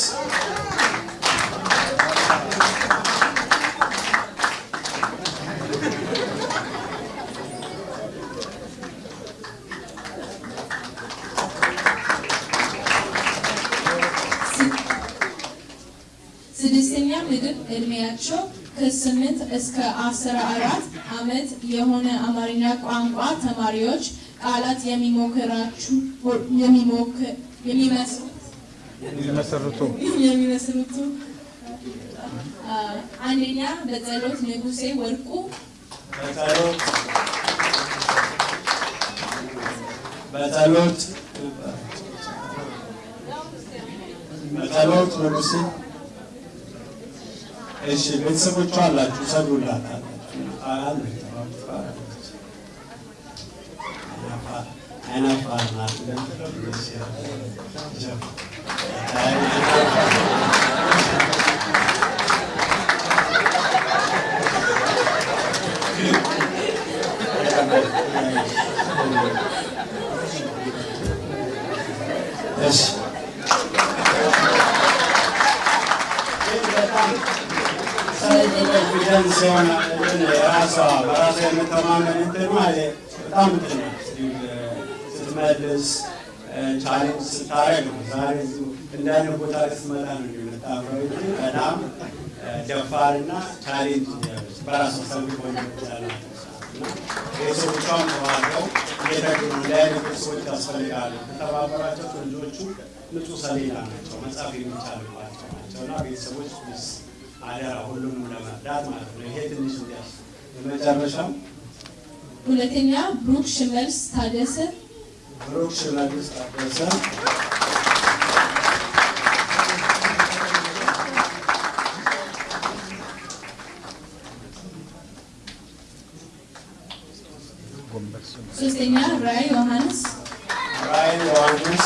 ስድስተኛ ምድብ ዕድሜያቸው ከስምንት እስከ አስራ አራት ዓመት የሆነ አማርኛ ቋንቋ ተማሪዎች ቃላት የሚሞክራችሁ የሚሞክር የሚመስሉት የሚመሰርቱ የሚመስሉት አ፣ አንደኛ በጸሎት ንጉሴ ወርቁ በጸሎት በጸሎት ንጉሴ እሺ ቤተሰቦቿ አላችሁ ሰዱላት አይናፋር ናት እሺ ኮንፊደንስ የሆነ እንትን የራሷ በራሷ የመተማመን እንትኗ በጣም እንትን ነው። ስትመልስ challenge ስታረግ ነው። ዛሬ እንዳለ ቦታ ስትመጣ ነው እንጂ በጣም ደፋርና challenge በራሷ ሰልፍ ተባብረው እየተጉ ነው። እንዲህ አይነት ቤተሰቦች ያስፈልጋሉ። ከተባበራቸው ልጆቹ ንጹህ ሰሌዳ ናቸው፣ መጻፍ የሚቻልባቸው ናቸው እና ቤተሰቦች please አደራ ሁሉንም ለመርዳት ማለት ነው። ይሄ ትንሽ እንዲያስ የመጨረሻው ሁለተኛ ብሩክ ሽመልስ ታደሰ ብሩክ ሽመልስ ታደሰ ሶስተኛ ራይ ዮሐንስ ራይ ዮሐንስ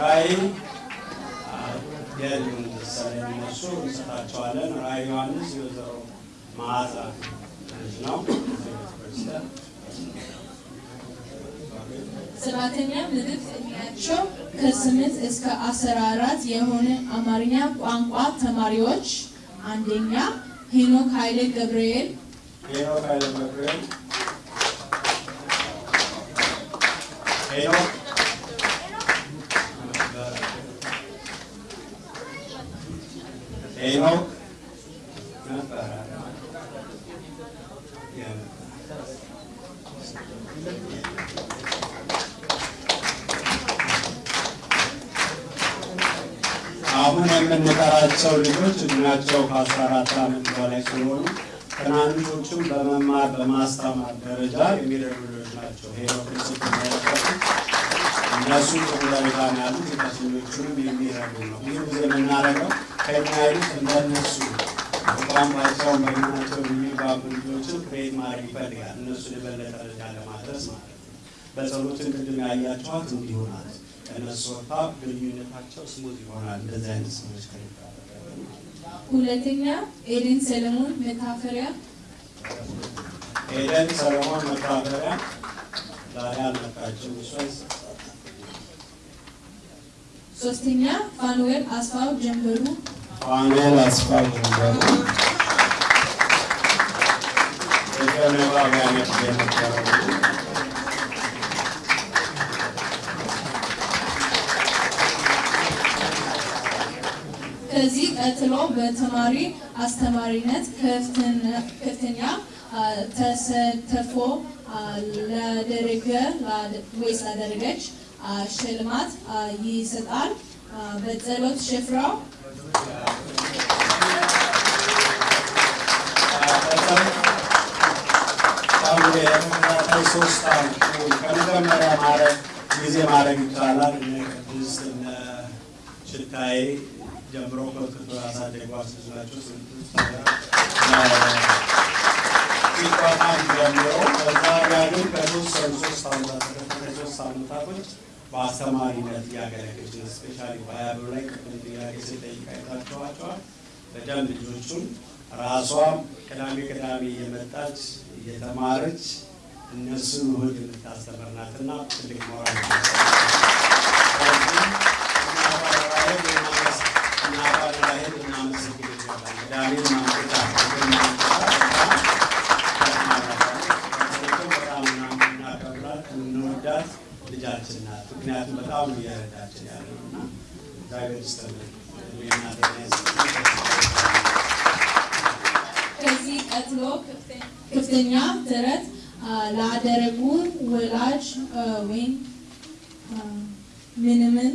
ራይ የሉም መሰለኝ እነሱ እንሰጣቸዋለን። ራይ ዮሐንስ የወይዘሮ መዓዛ ልጅ ነው። ቤተክርስቲያን ሰባተኛ ምድብ ዕድሜያቸው ከስምንት እስከ አስራ አራት የሆነ አማርኛ ቋንቋ ተማሪዎች አንደኛ ሄኖክ ኃይሌ ገብርኤል። ሄኖክ በማስተማር ደረጃ የሚረዱ ልጆች ናቸው። ሄኖክን ስትመለከቱ እነሱ ጥሩ ደረጃ ነው ያሉት፣ የታችኞቹንም የሚረዱ ነው። ብዙ ጊዜ የምናደርገው ከኛ ይሉት እንደነሱ በቋንቋቸውን በምናቸው የሚባሉ ልጆችን ክሬት ማድረግ ይፈልጋል። እነሱን የበለጠ ደረጃ ለማድረስ ማለት ነው። በጸሎትን ቅድም ያያቸዋት እንዲሁ ናት። ከእነሱ ወጥታ ግንኙነታቸው ስሙዝ ይሆናል። እንደዚህ አይነት ሰዎች ከልብ ሁለተኛ ኤደን ሰለሞን መታፈሪያ ኤደን ሰለሞን መታፈሪያ ዛሬ አልመጣችም። ሶስተኛ ፋኑኤል አስፋው ጀንበሩ ፋኑኤል አስፋው ጀንበሩ የነበረው ከዚህ ቀጥሎ በተማሪ አስተማሪነት ከፍተኛ ተሳትፎ ላደረገ ወይስ ላደረገች ሽልማት ይሰጣል። በጸሎት ሽፍራው ሶስት ከመጀመሪያ ማድረግ ጊዜ ማድረግ ይቻላል። እነ ቅድስት እነ ሽታዬ ጀምሮ ኮትኩቶ ያሳደጓት ብዙ ናቸው። ሲቋቋም ጀምሮ በዛ ግን ከሶስት ዓመታቶች በአስተማሪነት ነው። ስፔሻሊ በሀያብር ላይ ቅድም ጥያቄ ስጠይቅ አይታችኋቸዋል። በደንብ ልጆቹን ራሷም ቅዳሜ ቅዳሜ እየመጣች እየተማረች እነሱን እሑድ የምታስተምር ናትና ትልቅ ሞራል ቅዳሜን ልጃችን ናት። ምክንያቱም በጣም ነው እየረዳችን ያለው እና እግዚአብሔር ይስጥልን። ከዚህ ቀጥሎ ከፍተኛ ጥረት ላደረጉ ወላጅ ወይም ምንምን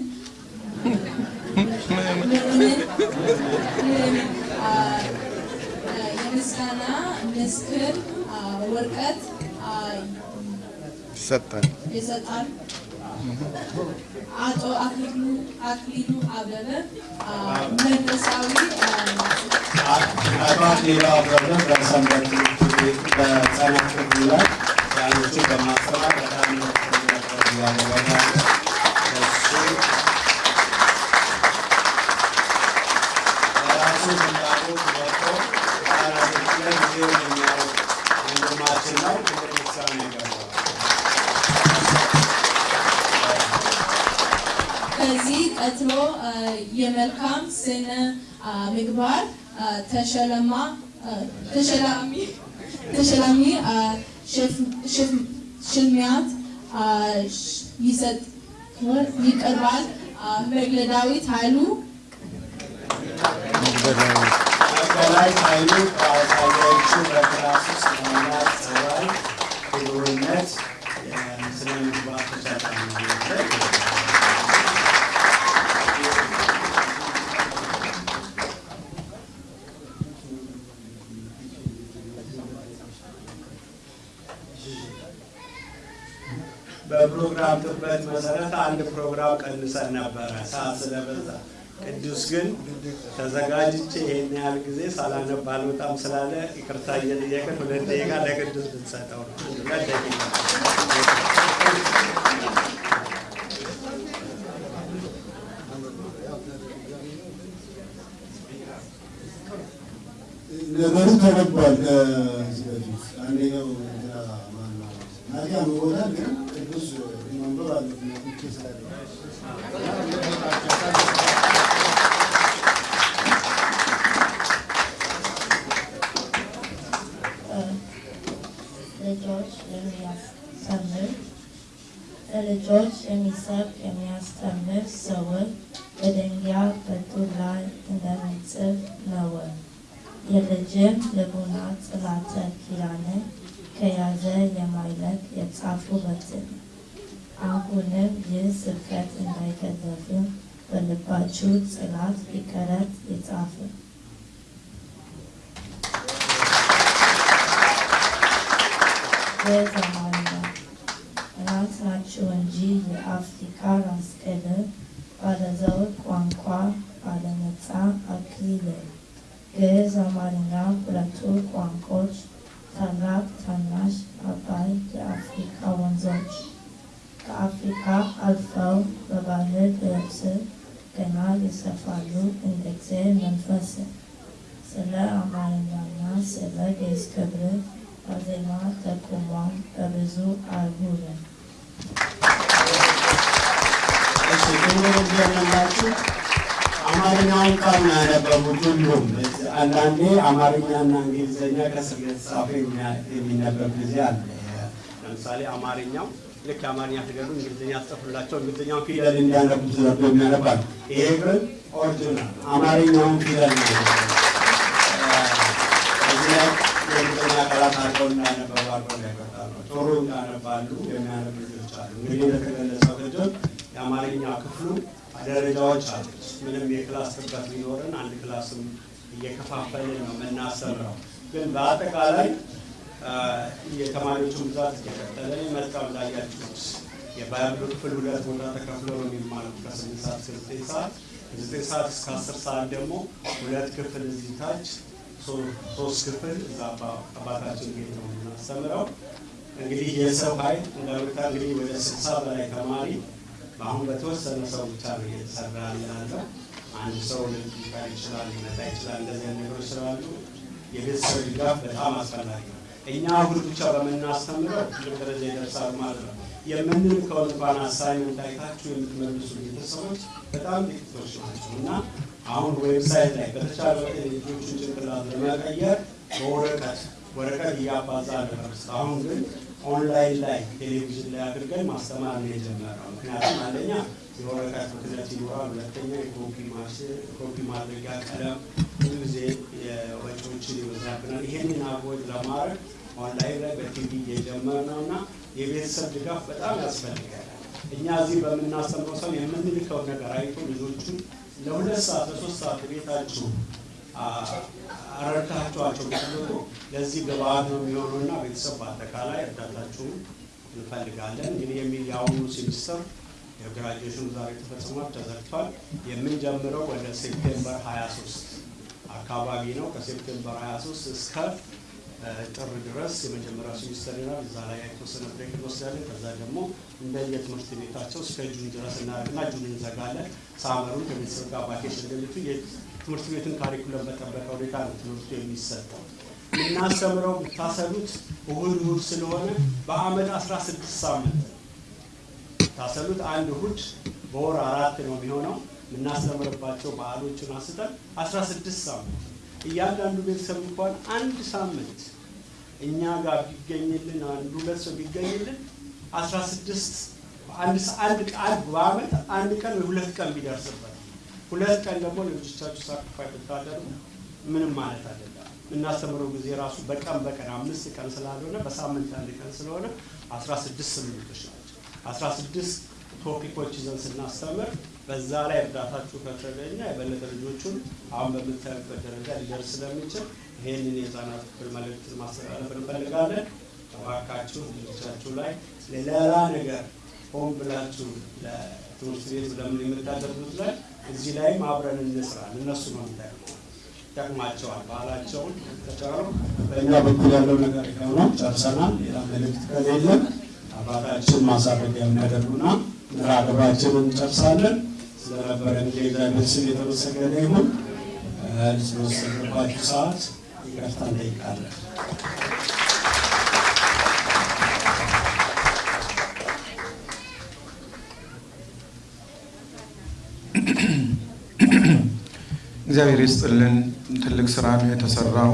የምስጋና ምስክር ወረቀት ይሰጣል። ይሰጣል። አቶ አክሊሉ አክሊሉ አበበ መንፈሳዊ አቶ አክሊሉ አበበ በሰንበት በህፃናት ላይ ያሉትን በማስተማር በጣም የሚያውቅ ወንድማችን ነው። ክብር ምስጋና ይገባዋል። ከዚህ ቀጥሎ የመልካም ስነ ምግባር ተሸለማ ተሸላሚ ተሸላሚ ሽልማት ይሰጥ ይቀርባል። መግለዳዊት ኃይሉ መገላይ ኃይሉ ከአሳያዎቹ በክላስ ውስጥ በፕሮግራም ጥበት መሰረት አንድ ፕሮግራም ቀንሰን ነበረ ሰዓት ስለበዛ። ቅዱስ ግን ተዘጋጅቼ ይሄን ያህል ጊዜ ሳላነብ አልወጣም ስላለ ይቅርታ እየጠየቅን ሁለት ደቂቃ ለቅዱስ ብንሰጠው ነው። ሁለት ደቂቃ ነገሩ ተነቧል። ከዚህ በፊት አንደኛው እንትና ማነው ናዲያ መሆናል ግን ቅዱስ መንበብ አለበት ስላለ ልጆች የሚያስተምር ለልጆች የሚሰብክ የሚያስተምር ሰውን በድንጋይ በጡብ ላይ እንደሚጽፍ ነው። የልጅም ልቡና ጽላተ ኪዳንን ከያዘ የማይለቅ የጻፉበትን አሁንም ይህ ስብከት እንዳይገዘፍም በልባችሁ ጽላት ይቀረት ይጻፍ። በዘማንያ እናንተ ናችሁ እንጂ የአፍሪካ ራስ ቅል ባለዘውግ ቋንቋ ባለነፃ አክሊል ግዕዝ፣ አማርኛ ሁለቱ ቋንቋዎች ታላቅ ታናሽ አባይ የአፍሪካ ወንዞች ተጉዘው በባህር በየብስ ገና ይሰፋሉ እንደ እግዚአብሔር መንፈስ። ስለ አማርኛና ስለ ግዕዝ ክብር በዜማ ተቁሟል በብዙ አህጉር። እሺ ክብር እንደምንላችሁ አማርኛውን ቃል ነው ያነበቡት ሁሉም። አንዳንዴ አማርኛና እንግሊዝኛ ከስር የተጻፈ የሚነበብ ጊዜ አለ። ለምሳሌ አማርኛው ልክ የአማርኛ ፊደሉ እንግሊዝኛ ጽፉላቸው እንግሊዝኛውን ፊደል እንዲያነቡ ተደርጎ የሚያነባል። ይሄ ግን ኦሪጂናል አማርኛውን ፊደል ጥሩ እንዳነባሉ የሚያነቡ ልጆች አሉ። እንግዲህ እንደተገለጸው ቅድም የአማርኛ ክፍሉ ደረጃዎች አሉት። ምንም የክላስ ጥበት ቢኖርን አንድ ክላስም እየከፋፈልን ነው የምናሰራው። ግን በአጠቃላይ የተማሪዎቹን ብዛት እየቀጠለ መጣም ላያችሁት የባይብሉ ክፍል ሁለት ቦታ ተከፍሎ ነው የሚማሩት ከስምንት ሰዓት እስከ ዘጠኝ ሰዓት ከዘጠኝ ሰዓት እስከ አስር ሰዓት ደግሞ ሁለት ክፍል እዚህ ታች ሶስት ክፍል እዛ አባታችን ቤት ነው የምናስተምረው። እንግዲህ የሰው ኃይል እንደምታ እንግዲህ ወደ ስልሳ በላይ ተማሪ አሁን በተወሰነ ሰው ብቻ ነው እየተሰራ ያለው። አንድ ሰው ሊቀር ይችላል፣ ሊመጣ ይችላል። እንደዚህ ነገሮች ስላሉ የቤተሰብ ድጋፍ በጣም አስፈላጊ ነው። እኛ እሑድ ብቻ በምናስተምረው ደረጃ ይደርሳል ማለት ነው። የምንልከውን እንኳን አሳይመንት አይታችሁ የምትመልሱ ቤተሰቦች በጣም ጥቂቶች ናቸው እና አሁን website ላይ በተቻለ የልጆቹን ጭንቅላት ለመቀየር በወረቀት ወረቀት እያባዛ ነበር። አሁን ግን ኦንላይን ላይ ቴሌቪዥን ላይ አድርገን ማስተማር ነው የጀመረው። ምክንያቱም አንደኛ የወረቀት ብክነት ይኖራል፣ ሁለተኛ የኮፒ ማድረጊያ ቀለም ብዙ ጊዜ ወጪዎችን ይበዛብናል። ይሄንን avoid ለማድረግ ኦንላይን ላይ በቲቪ እየጀመርነው እና የቤተሰብ ድጋፍ በጣም ያስፈልጋል። እኛ እዚህ በምናስተምረው ሰው የምንልከው ነገር አይቶ ልጆቹን ለሁለት ሰዓት ለሶስት ሰዓት ቤታችሁ አስረድታችኋቸው ብትልኩ ለዚህ ግብአት ነው የሚሆነው እና ቤተሰብ በአጠቃላይ እርዳታችሁን እንፈልጋለን። እንግዲህ የሚል የአሁኑ ሴሚስተር የግራጁዌሽኑ ዛሬ ተፈጽሟል፣ ተዘግቷል። የምንጀምረው ወደ September 23 አካባቢ ነው። ከ September 23 እስከ ጥር ድረስ የመጀመሪያው ሴሚስተር ይሆናል። እዛ ላይ የተወሰነ break እንወስዳለን። ከዛ ደግሞ እንደየ ትምህርት ቤታቸው እስከ June ድረስ እናደርግና June እንዘጋለን። summer ኡን ከቤተሰብ ጋር vacation እንደሚቱ ትምህርት ቤትን curriculum በጠበቀ ሁኔታ ነው ትምህርቱ የሚሰጠው። የምናስተምረው ብታሰሉት እሁድ እሁድ ስለሆነ በአመት 16 ሳምንት ታሰሉት አንድ እሁድ በወር አራት ነው የሚሆነው። የምናስተምርባቸው በዓሎችን አንስተን 16 ሳምንት እያንዳንዱ ቤተሰብ እንኳን አንድ ሳምንት እኛ ጋር ቢገኝልን አንድ ሁለት ሰው ቢገኝልን 16 አንድ አንድ ቃል በአመት አንድ ቀን ወይ ሁለት ቀን ቢደርስበት ሁለት ቀን ደግሞ ለልጆቻችሁ ሳክሪፋይ ብታደርጉ ምንም ማለት አይደለም። የምናስተምረው ጊዜ ራሱ በቀን በቀን አምስት ቀን ስላልሆነ በሳምንት አንድ ቀን ስለሆነ 16 ስምንቶች ናቸው። 16 ቶፒኮች ይዘን ስናስተምር በዛ ላይ እርዳታችሁ ከተገኘ የበለጠ ልጆቹን አሁን በምታዩበት ደረጃ ሊደርስ ስለሚችል ይህንን የህፃናት ክፍል መልእክትን ማስተላለፍ እንፈልጋለን። እባካችሁ ልጆቻችሁ ላይ ሌላ ነገር ሆን ብላችሁ ለትምህርት ቤት ለምን የምታደርጉት ላይ እዚህ ላይም አብረን እንስራ። እነሱ ነው የሚጠቅመው ይጠቅማቸዋል። ባህላቸውን ተጫሩ። በእኛ በኩል ያለው ነገር ነው። ጨርሰናል። ሌላ መልእክት ከሌለ አባታችን ማሳረጊያ የሚያደርጉና ምራ ግብራችንን እንጨርሳለን። ስለነበረን የእግዚአብሔር ስም የተመሰገነ ይሁን። ስለወሰድንባችሁ ሰዓት ይቅርታ እንጠይቃለን። እግዚአብሔር ይስጥልን። ትልቅ ስራ ነው የተሰራው።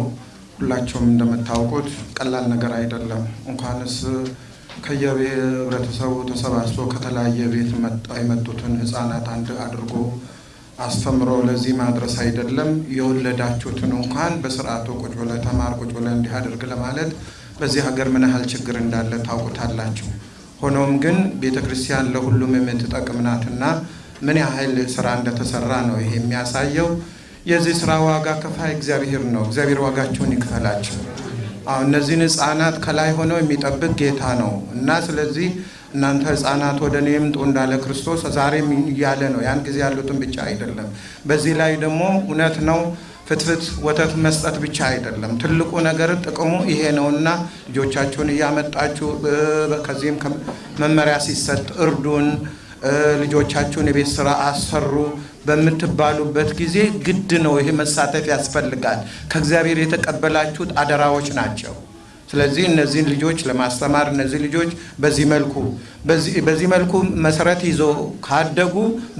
ሁላቸውም እንደምታውቁት ቀላል ነገር አይደለም። እንኳንስ ከየህብረተሰቡ ተሰባስቦ ከተለያየ ቤት የመጡትን ህፃናት አንድ አድርጎ አስተምሮ ለዚህ ማድረስ አይደለም የወለዳችሁትን እንኳን በስርዓቱ ቁጭ ብለ ተማር ቁጭ ብለ እንዲህ አድርግ ለማለት በዚህ ሀገር ምን ያህል ችግር እንዳለ ታውቁታላችሁ። ሆኖም ግን ቤተ ክርስቲያን ለሁሉም የምትጠቅም ናትና ምን ያህል ስራ እንደተሰራ ነው ይሄ የሚያሳየው። የዚህ ስራ ዋጋ ከፋይ እግዚአብሔር ነው። እግዚአብሔር ዋጋቸውን ይክፈላቸው። አሁን እነዚህን ህፃናት ከላይ ሆነው የሚጠብቅ ጌታ ነው እና ስለዚህ እናንተ ህፃናት ወደ እኔ ምጡ እንዳለ ክርስቶስ ዛሬም እያለ ነው። ያን ጊዜ ያሉትን ብቻ አይደለም። በዚህ ላይ ደግሞ እውነት ነው ፍትፍት ወተት መስጠት ብቻ አይደለም። ትልቁ ነገር ጥቅሙ ይሄ ነውና ልጆቻችሁን እያመጣችሁ ከዚህም መመሪያ ሲሰጥ እርዱን ልጆቻችሁን የቤት ስራ አሰሩ በምትባሉበት ጊዜ ግድ ነው። ይሄ መሳተፍ ያስፈልጋል። ከእግዚአብሔር የተቀበላችሁት አደራዎች ናቸው። ስለዚህ እነዚህን ልጆች ለማስተማር እነዚህ ልጆች በዚህ መልኩ በዚህ መልኩ መሰረት ይዞ ካደጉ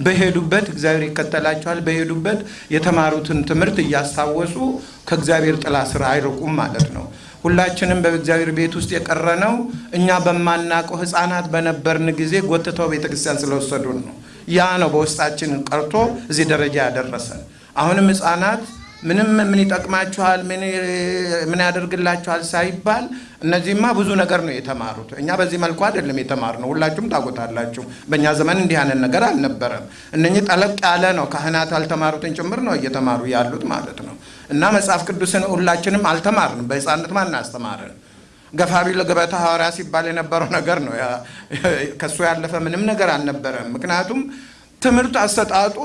በሄዱበት እግዚአብሔር ይከተላቸዋል። በሄዱበት የተማሩትን ትምህርት እያስታወሱ ከእግዚአብሔር ጥላ ስር አይርቁም ማለት ነው። ሁላችንም በእግዚአብሔር ቤት ውስጥ የቀረነው እኛ በማናውቀው ሕፃናት በነበርን ጊዜ ጎትተው ቤተክርስቲያን ስለወሰዱን ነው። ያ ነው በውስጣችን ቀርቶ እዚህ ደረጃ ያደረሰን። አሁንም ሕፃናት ምንም ምን ይጠቅማችኋል፣ ምን ያደርግላችኋል ሳይባል እነዚህማ ብዙ ነገር ነው የተማሩት። እኛ በዚህ መልኩ አይደለም የተማርነው። ሁላችሁም ታውቁታላችሁ። በእኛ ዘመን እንዲህ አይነት ነገር አልነበረም። እነኚህ ጠለቅ ያለ ነው። ካህናት ያልተማሩትን ጭምር ነው እየተማሩ ያሉት ማለት ነው። እና መጽሐፍ ቅዱስን ሁላችንም አልተማርንም። በሕፃንነት ማን አስተማረን? ገፋ ቢል ሐዋርያ ሲባል የነበረው ነገር ነው። ከእሱ ያለፈ ምንም ነገር አልነበረም። ምክንያቱም ትምህርት አሰጣጡ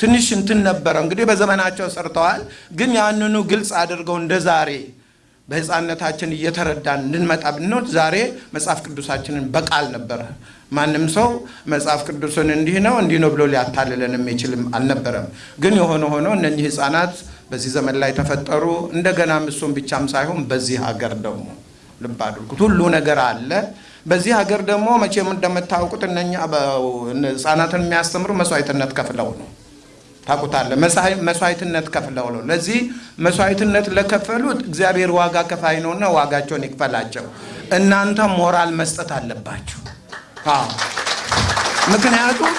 ትንሽ እንትን ነበረ። እንግዲህ በዘመናቸው ሰርተዋል፣ ግን ያንኑ ግልጽ አድርገው እንደ ዛሬ በሕፃንነታችን እየተረዳን እንድንመጣ ብንወድ ዛሬ መጽሐፍ ቅዱሳችንን በቃል ነበረ። ማንም ሰው መጽሐፍ ቅዱስን እንዲህ ነው እንዲህ ነው ብሎ ሊያታልለን የሚችልም አልነበረም። ግን የሆነ ሆኖ እነኚህ ሕፃናት በዚህ ዘመን ላይ ተፈጠሩ። እንደገናም እሱም ብቻም ሳይሆን በዚህ ሀገር ደግሞ ልብ አድርጉት ሁሉ ነገር አለ። በዚህ ሀገር ደግሞ መቼም እንደምታውቁት እነኛ ህጻናትን የሚያስተምሩ መስዋዕትነት ከፍለው ነው። ታውቁታለ። መስዋዕትነት ከፍለው ነው። ለዚህ መስዋዕትነት ለከፈሉት እግዚአብሔር ዋጋ ከፋይ ነውና ዋጋቸውን ይክፈላቸው። እናንተ ሞራል መስጠት አለባችሁ። ምክንያቱም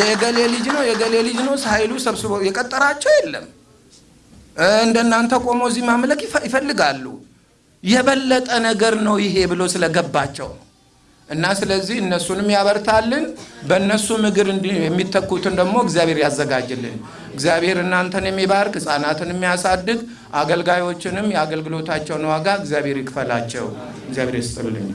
የገሌ ልጅ ነው የገሌ ልጅ ነው ሳይሉ ሰብስቦ የቀጠራቸው የለም። እንደናንተ ቆሞ እዚህ ማምለክ ይፈልጋሉ። የበለጠ ነገር ነው ይሄ ብሎ ስለገባቸው ነው። እና ስለዚህ እነሱንም ያበርታልን፣ በእነሱም እግር የሚተኩትን ደግሞ እግዚአብሔር ያዘጋጅልን። እግዚአብሔር እናንተን የሚባርክ ሕፃናትን የሚያሳድግ አገልጋዮችንም የአገልግሎታቸውን ዋጋ እግዚአብሔር ይክፈላቸው። እግዚአብሔር ይስጥልኝ።